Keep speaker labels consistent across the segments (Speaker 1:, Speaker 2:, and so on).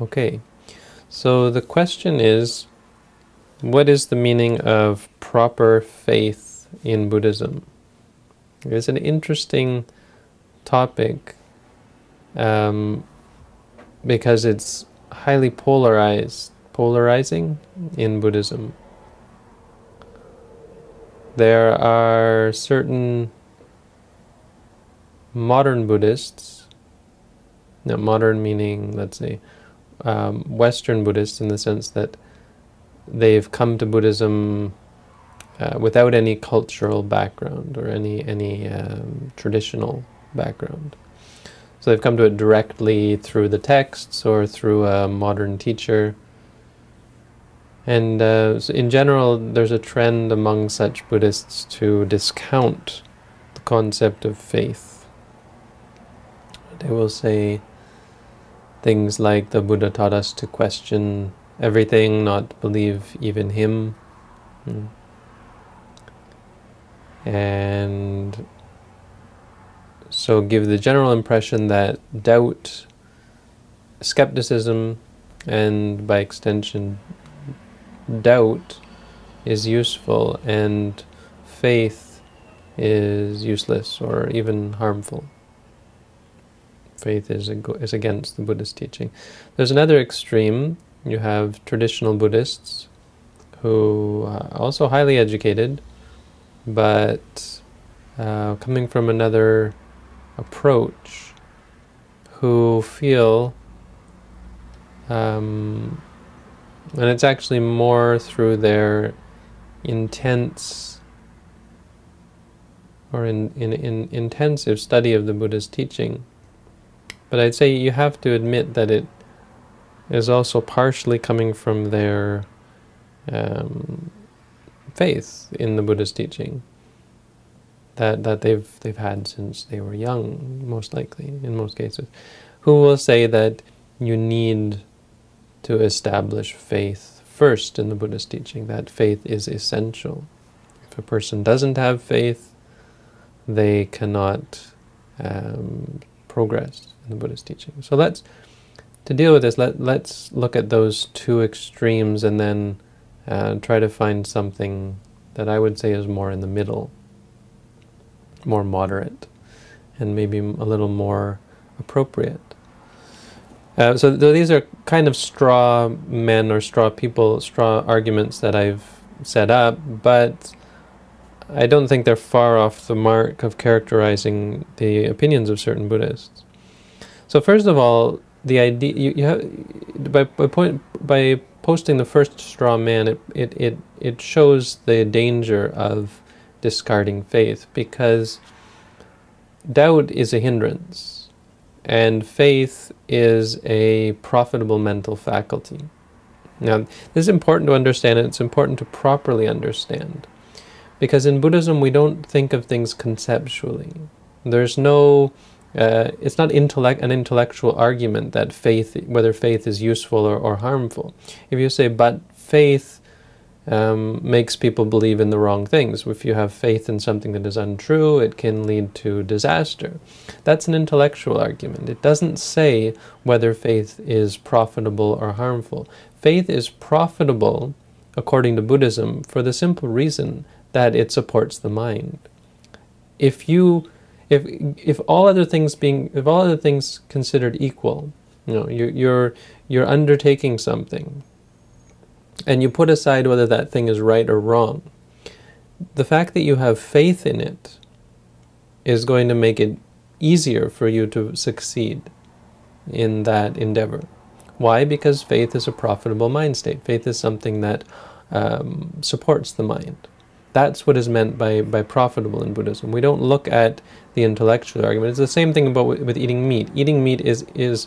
Speaker 1: Okay, so the question is, what is the meaning of proper faith in Buddhism? It's an interesting topic um, because it's highly polarized, polarizing in Buddhism. There are certain modern Buddhists, now modern meaning, let's say, um, Western Buddhists in the sense that they've come to Buddhism uh, without any cultural background or any any um, traditional background. So they've come to it directly through the texts or through a modern teacher. And uh, so in general, there's a trend among such Buddhists to discount the concept of faith. They will say things like the Buddha taught us to question everything, not believe even him. Hmm. And so give the general impression that doubt, skepticism, and by extension doubt is useful and faith is useless or even harmful. Faith is, is against the Buddhist teaching. There's another extreme. You have traditional Buddhists who are also highly educated, but uh, coming from another approach who feel, um, and it's actually more through their intense or in, in, in intensive study of the Buddha's teaching. But I'd say you have to admit that it is also partially coming from their um, faith in the Buddha's teaching that, that they've, they've had since they were young, most likely, in most cases, who will say that you need to establish faith first in the Buddhist teaching, that faith is essential. If a person doesn't have faith, they cannot um, progress the Buddhist teaching. So let's, to deal with this, let, let's look at those two extremes and then uh, try to find something that I would say is more in the middle more moderate and maybe a little more appropriate. Uh, so th these are kind of straw men or straw people, straw arguments that I've set up, but I don't think they're far off the mark of characterizing the opinions of certain Buddhists. So first of all, the idea you, you have by by point by posting the first straw man, it it it it shows the danger of discarding faith because doubt is a hindrance and faith is a profitable mental faculty. Now, this is important to understand and it's important to properly understand because in Buddhism we don't think of things conceptually. There's no, uh, it's not intellect, an intellectual argument that faith, whether faith is useful or, or harmful. If you say, but faith um, makes people believe in the wrong things. If you have faith in something that is untrue, it can lead to disaster. That's an intellectual argument. It doesn't say whether faith is profitable or harmful. Faith is profitable, according to Buddhism, for the simple reason that it supports the mind. If you, if if all other things being, if all other things considered equal, you know, you're you're, you're undertaking something and you put aside whether that thing is right or wrong, the fact that you have faith in it is going to make it easier for you to succeed in that endeavor. Why? Because faith is a profitable mind state. Faith is something that um, supports the mind. That's what is meant by, by profitable in Buddhism. We don't look at the intellectual argument. It's the same thing about with eating meat. Eating meat is, is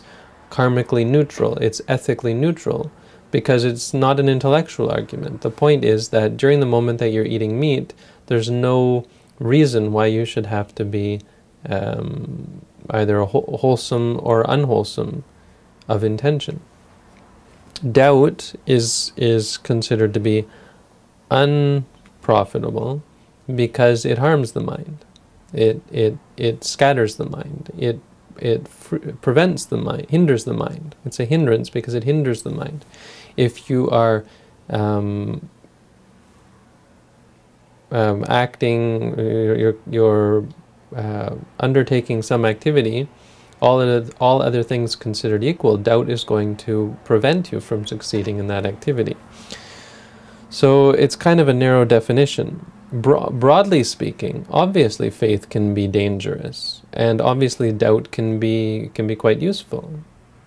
Speaker 1: karmically neutral. It's ethically neutral because it's not an intellectual argument. The point is that during the moment that you're eating meat, there's no reason why you should have to be um, either wholesome or unwholesome of intention. Doubt is, is considered to be unprofitable because it harms the mind. It, it, it scatters the mind. It it prevents the mind, hinders the mind. It's a hindrance because it hinders the mind. If you are um, um, acting, you're, you're uh, undertaking some activity, all other, all other things considered equal, doubt is going to prevent you from succeeding in that activity. So it's kind of a narrow definition. Bro broadly speaking, obviously faith can be dangerous, and obviously doubt can be can be quite useful.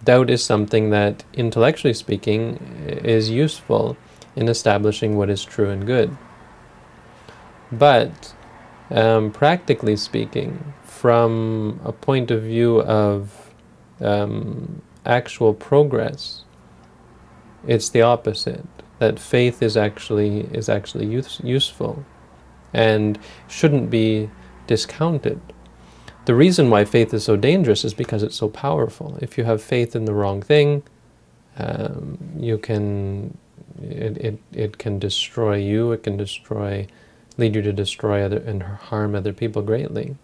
Speaker 1: Doubt is something that, intellectually speaking, is useful in establishing what is true and good. But um, practically speaking, from a point of view of um, actual progress, it's the opposite. That faith is actually is actually use, useful, and shouldn't be discounted. The reason why faith is so dangerous is because it's so powerful. If you have faith in the wrong thing, um, you can it, it it can destroy you. It can destroy, lead you to destroy other and harm other people greatly.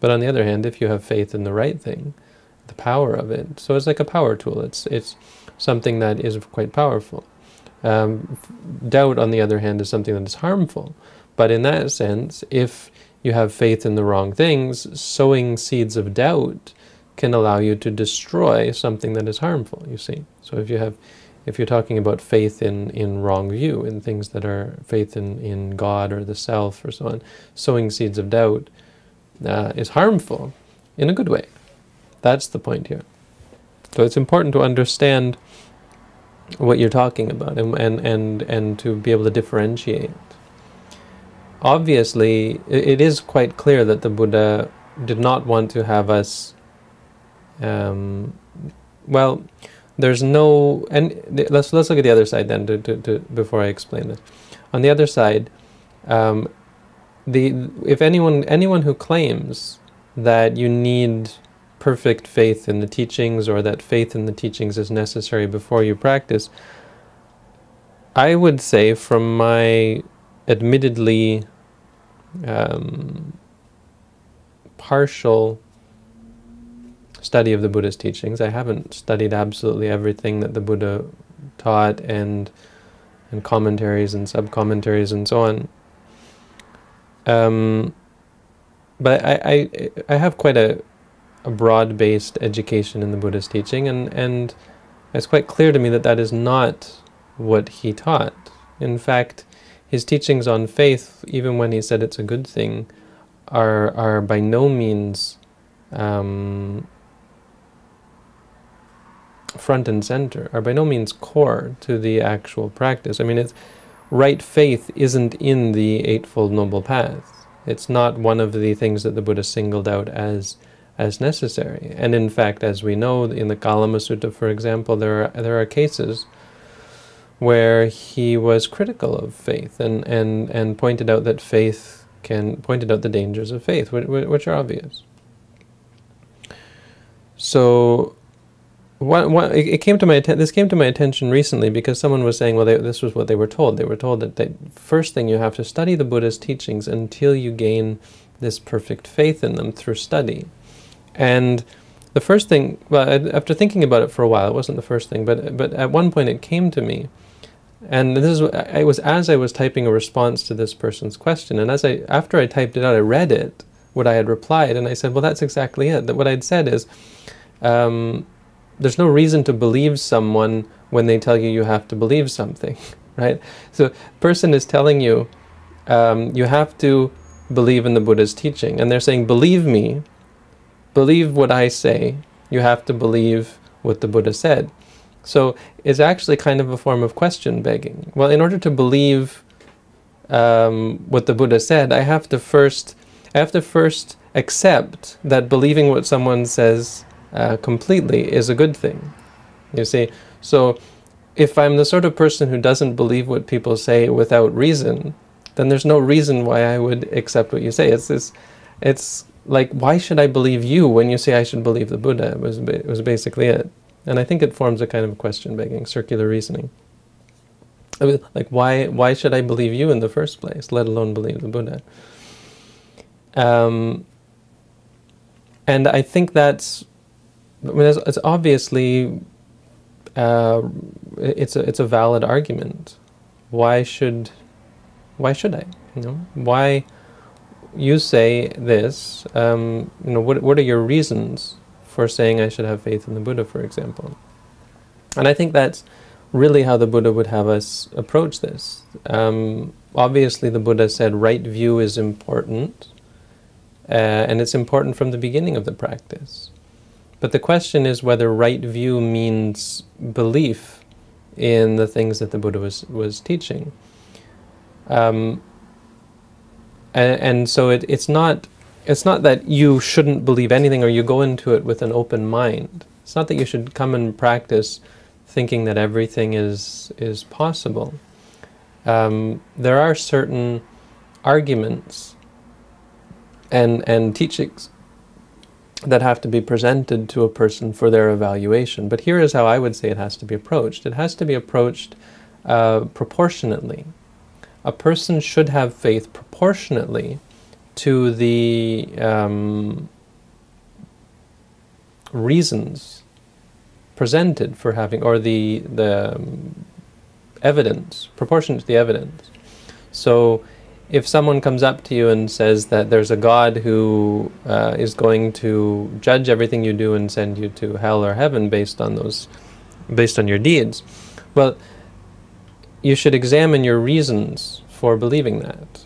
Speaker 1: But on the other hand, if you have faith in the right thing, the power of it, so it's like a power tool. It's it's something that is quite powerful. Um, doubt, on the other hand, is something that is harmful. But in that sense, if you have faith in the wrong things, sowing seeds of doubt can allow you to destroy something that is harmful, you see. So if you have, if you're talking about faith in, in wrong view, in things that are faith in, in God or the self or so on, sowing seeds of doubt uh, is harmful in a good way. That's the point here. So it's important to understand what you're talking about and, and, and, and to be able to differentiate. Obviously, it is quite clear that the Buddha did not want to have us, um, well, there's no, and let's, let's look at the other side then to, to, to, before I explain this. On the other side, um, the if anyone anyone who claims that you need perfect faith in the teachings or that faith in the teachings is necessary before you practice, I would say from my admittedly um, partial study of the Buddha's teachings, I haven't studied absolutely everything that the Buddha taught and and commentaries and sub-commentaries and so on. Um, but I, I, I have quite a, a broad-based education in the Buddhist teaching, and, and it's quite clear to me that that is not what he taught. In fact, his teachings on faith, even when he said it's a good thing, are, are by no means um, front and center, are by no means core to the actual practice. I mean, it's right faith isn't in the Eightfold Noble Path. It's not one of the things that the Buddha singled out as as necessary. And in fact, as we know, in the Kalama Sutta, for example, there are, there are cases where he was critical of faith and, and, and pointed out that faith can, pointed out the dangers of faith, which, which are obvious. So what, what, it came to my this came to my attention recently because someone was saying, well, they, this was what they were told. They were told that the first thing you have to study the Buddha's teachings until you gain this perfect faith in them through study. And the first thing, well, after thinking about it for a while, it wasn't the first thing, but but at one point it came to me, and this is it was as I was typing a response to this person's question, and as I after I typed it out, I read it what I had replied, and I said, well, that's exactly it. That what I'd said is. Um, there's no reason to believe someone when they tell you you have to believe something, right? So person is telling you um, you have to believe in the Buddha's teaching, and they're saying, believe me, believe what I say. You have to believe what the Buddha said. So it's actually kind of a form of question begging. Well, in order to believe um, what the Buddha said, I have to first, I have to first accept that believing what someone says uh, completely is a good thing. You see, so if I'm the sort of person who doesn't believe what people say without reason, then there's no reason why I would accept what you say. It's this, it's like, why should I believe you when you say I should believe the Buddha? It was, it was basically it. And I think it forms a kind of question-begging, circular reasoning. I mean, like, why, why should I believe you in the first place, let alone believe the Buddha? Um, and I think that's I mean, it's, it's obviously uh, it's a it's a valid argument. Why should why should I? You know why you say this? Um, you know what what are your reasons for saying I should have faith in the Buddha, for example? And I think that's really how the Buddha would have us approach this. Um, obviously, the Buddha said right view is important, uh, and it's important from the beginning of the practice. But the question is whether right view means belief in the things that the Buddha was, was teaching. Um, and, so it, it's not it's not that you shouldn't believe anything or you go into it with an open mind. It's not that you should come and practice thinking that everything is is possible. Um, there are certain arguments and and teachings that have to be presented to a person for their evaluation. But here is how I would say it has to be approached. It has to be approached uh, proportionately. A person should have faith proportionately to the um, reasons presented for having, or the, the um, evidence, proportionate to the evidence. So if someone comes up to you and says that there's a God who uh, is going to judge everything you do and send you to hell or heaven based on those, based on your deeds, well, you should examine your reasons for believing that.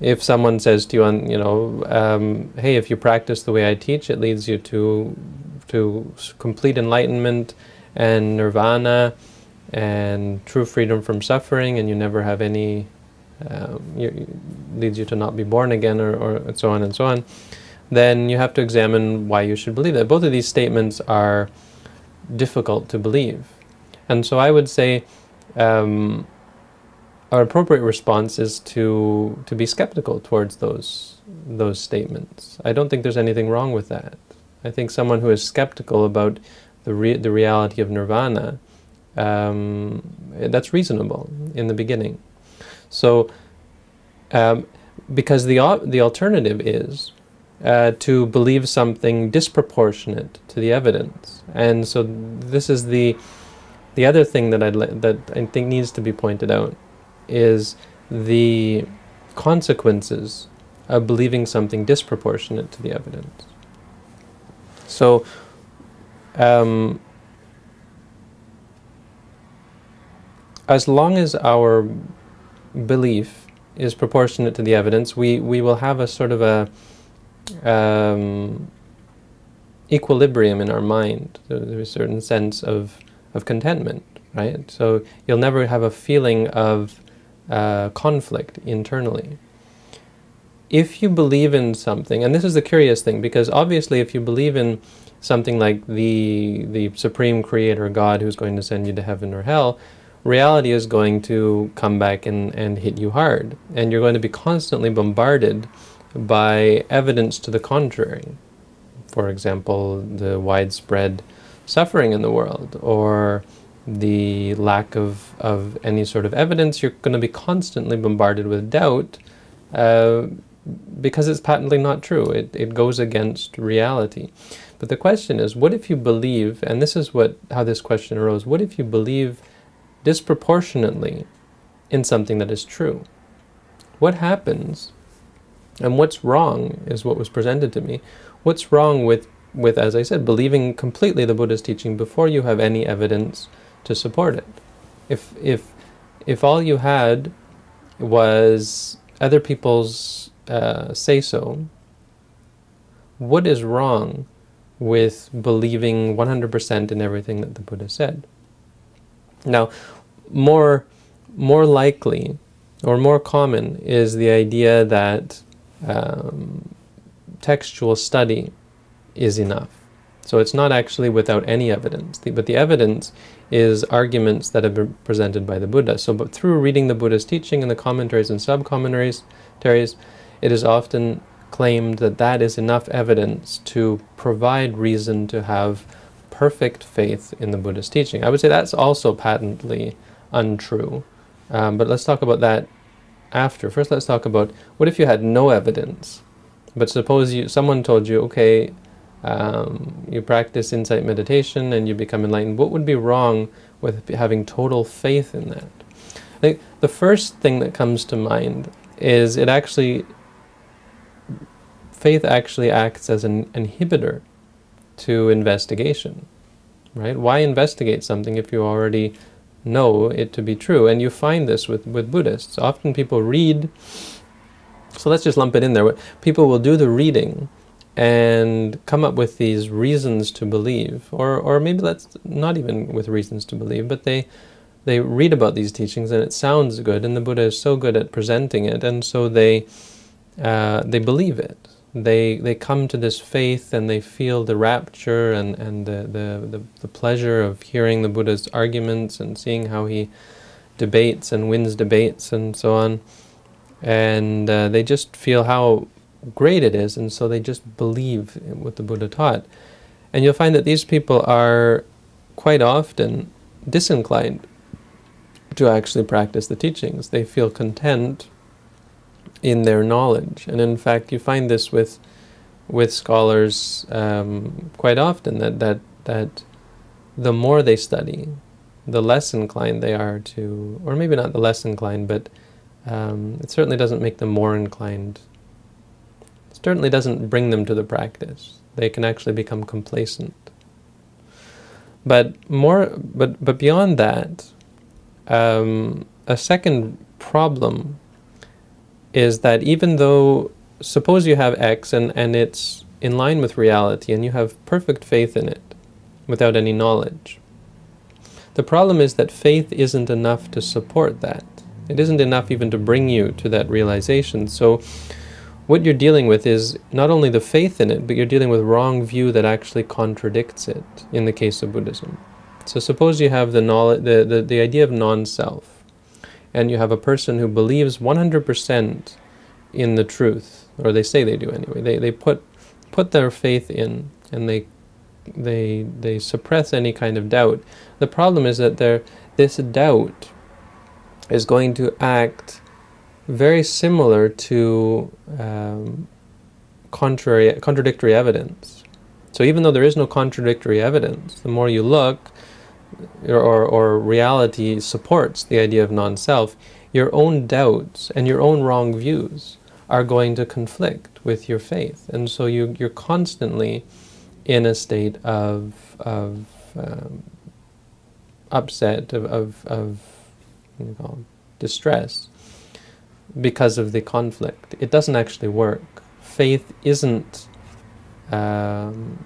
Speaker 1: If someone says to you, you know, um, hey, if you practice the way I teach, it leads you to to complete enlightenment and nirvana and true freedom from suffering and you never have any um, you, leads you to not be born again or, or so on and so on then you have to examine why you should believe that both of these statements are difficult to believe and so I would say um, our appropriate response is to to be skeptical towards those those statements I don't think there's anything wrong with that I think someone who is skeptical about the, re the reality of nirvana, um, that's reasonable in the beginning. So, um, because the, the alternative is uh, to believe something disproportionate to the evidence. And so this is the, the other thing that, I'd that I think needs to be pointed out is the consequences of believing something disproportionate to the evidence. So, um, as long as our belief is proportionate to the evidence, we, we will have a sort of a um, equilibrium in our mind. There's a certain sense of, of contentment, right? So you'll never have a feeling of uh, conflict internally if you believe in something, and this is the curious thing, because obviously if you believe in something like the, the supreme creator God who's going to send you to heaven or hell, reality is going to come back and, and hit you hard. And you're going to be constantly bombarded by evidence to the contrary. For example, the widespread suffering in the world, or the lack of, of any sort of evidence, you're going to be constantly bombarded with doubt uh, because it's patently not true. It, it goes against reality. But the question is, what if you believe, and this is what how this question arose, what if you believe disproportionately in something that is true? What happens, and what's wrong is what was presented to me, what's wrong with, with, as I said, believing completely the Buddha's teaching before you have any evidence to support it? If, if, if all you had was other people's uh, say so, what is wrong with believing 100% in everything that the Buddha said? Now, more, more likely or more common is the idea that um, textual study is enough. So it's not actually without any evidence, but the evidence is arguments that have been presented by the Buddha. So but through reading the Buddha's teaching and the commentaries and sub-commentaries, it is often claimed that that is enough evidence to provide reason to have perfect faith in the Buddha's teaching. I would say that's also patently untrue. Um, but let's talk about that after. First, let's talk about what if you had no evidence, but suppose you someone told you, okay, um, you practice insight meditation and you become enlightened. What would be wrong with having total faith in that? I think the first thing that comes to mind is it actually, faith actually acts as an inhibitor to investigation, right? Why investigate something if you already know it to be true? And you find this with, with Buddhists. Often people read, so let's just lump it in there. People will do the reading and come up with these reasons to believe, or, or maybe that's not even with reasons to believe, but they, they read about these teachings and it sounds good, and the Buddha is so good at presenting it, and so they, uh, they believe it. They, they come to this faith and they feel the rapture and, and the, the, the, the pleasure of hearing the Buddha's arguments and seeing how he debates and wins debates and so on. And uh, they just feel how great it is, and so they just believe what the Buddha taught. And you'll find that these people are quite often disinclined to actually practice the teachings. They feel content in their knowledge. And in fact, you find this with with scholars um, quite often, that, that, that the more they study, the less inclined they are to, or maybe not the less inclined, but um, it certainly doesn't make them more inclined certainly doesn't bring them to the practice. They can actually become complacent. But more, but but beyond that, um, a second problem is that even though, suppose you have X and and it's in line with reality and you have perfect faith in it, without any knowledge. The problem is that faith isn't enough to support that. It isn't enough even to bring you to that realization. So what you're dealing with is not only the faith in it, but you're dealing with wrong view that actually contradicts it in the case of Buddhism. So suppose you have the, knowledge, the, the, the idea of non-self, and you have a person who believes 100% in the truth, or they say they do anyway. They, they put, put their faith in, and they, they, they suppress any kind of doubt. The problem is that this doubt is going to act very similar to um, contrary, contradictory evidence. So even though there is no contradictory evidence, the more you look, or, or reality supports the idea of non-self, your own doubts and your own wrong views are going to conflict with your faith. And so you, you're constantly in a state of, of um, upset, of, of, of distress because of the conflict. It doesn't actually work. Faith isn't um,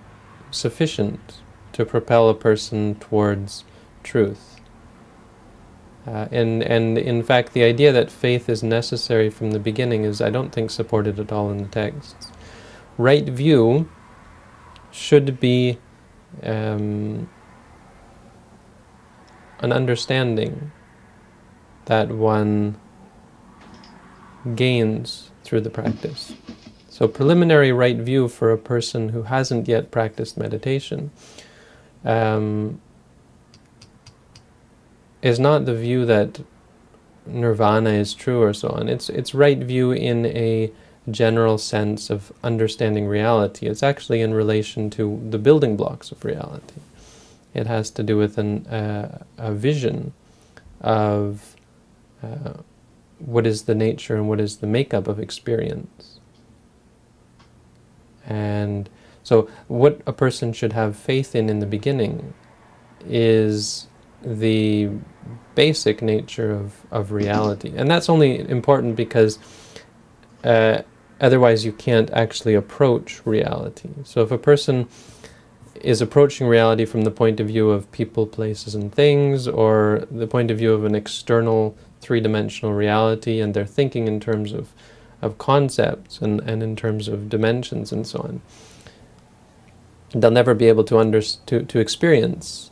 Speaker 1: sufficient to propel a person towards truth. Uh, and, and in fact, the idea that faith is necessary from the beginning is, I don't think, supported at all in the texts. Right view should be um, an understanding that one gains through the practice. So preliminary right view for a person who hasn't yet practiced meditation um, is not the view that nirvana is true or so on. It's, it's right view in a general sense of understanding reality. It's actually in relation to the building blocks of reality. It has to do with an, uh, a vision of uh, what is the nature and what is the makeup of experience. And so what a person should have faith in in the beginning is the basic nature of, of reality. And that's only important because uh, otherwise you can't actually approach reality. So if a person is approaching reality from the point of view of people, places, and things, or the point of view of an external three-dimensional reality and they're thinking in terms of, of concepts and, and in terms of dimensions and so on. They'll never be able to, under, to, to experience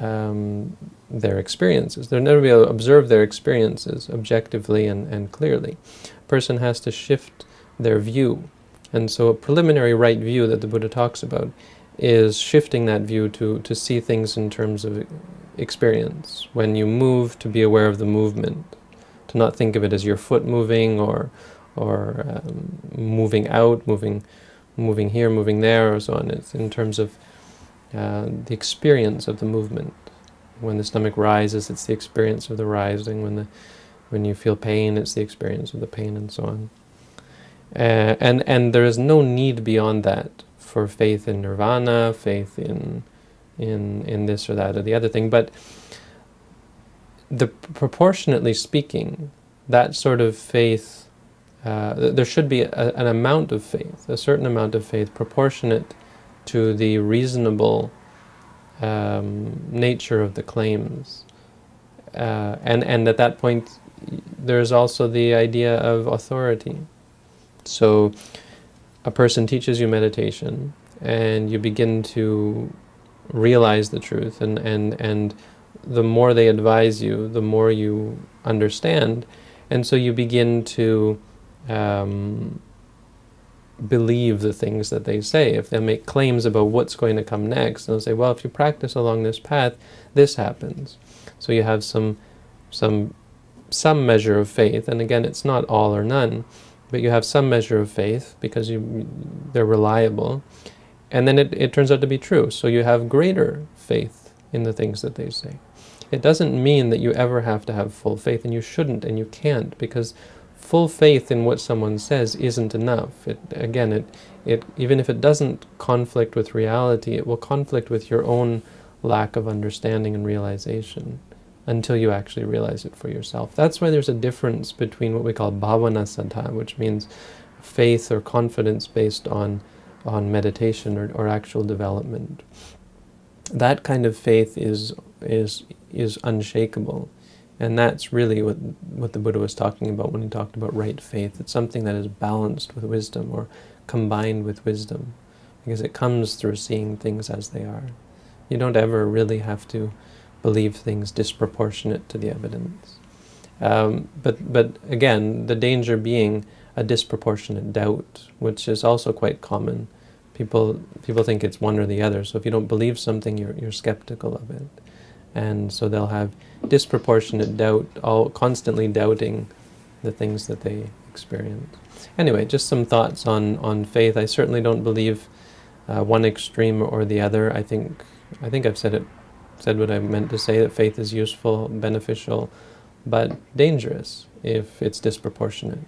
Speaker 1: um, their experiences. They'll never be able to observe their experiences objectively and, and clearly. A person has to shift their view. And so a preliminary right view that the Buddha talks about is shifting that view to, to see things in terms of experience. When you move, to be aware of the movement, to not think of it as your foot moving or or um, moving out, moving moving here, moving there, or so on. It's in terms of uh, the experience of the movement. When the stomach rises, it's the experience of the rising. When the when you feel pain, it's the experience of the pain, and so on. Uh, and and there is no need beyond that for faith in nirvana, faith in in in this or that or the other thing. But the proportionately speaking, that sort of faith, uh, there should be a, an amount of faith, a certain amount of faith proportionate to the reasonable um, nature of the claims. Uh, and, and at that point, there's also the idea of authority. So a person teaches you meditation, and you begin to realize the truth, and, and, and the more they advise you, the more you understand, and so you begin to um, believe the things that they say. If they make claims about what's going to come next, they'll say, well, if you practice along this path, this happens. So you have some, some, some measure of faith, and again, it's not all or none, but you have some measure of faith because you, they're reliable, and then it, it turns out to be true. So you have greater faith in the things that they say. It doesn't mean that you ever have to have full faith, and you shouldn't, and you can't, because full faith in what someone says isn't enough. It, again, it, it, even if it doesn't conflict with reality, it will conflict with your own lack of understanding and realization until you actually realize it for yourself. That's why there's a difference between what we call bhavana saddha, which means faith or confidence based on, on meditation or, or actual development. That kind of faith is, is is unshakable. And that's really what, what the Buddha was talking about when he talked about right faith. It's something that is balanced with wisdom or combined with wisdom because it comes through seeing things as they are. You don't ever really have to believe things disproportionate to the evidence. Um, but, but again, the danger being a disproportionate doubt, which is also quite common. People, people think it's one or the other, so if you don't believe something, you're, you're skeptical of it and so they'll have disproportionate doubt, all constantly doubting the things that they experience. Anyway, just some thoughts on on faith. I certainly don't believe uh, one extreme or the other. I think I think I've said it said what I meant to say that faith is useful, beneficial, but dangerous if it's disproportionate.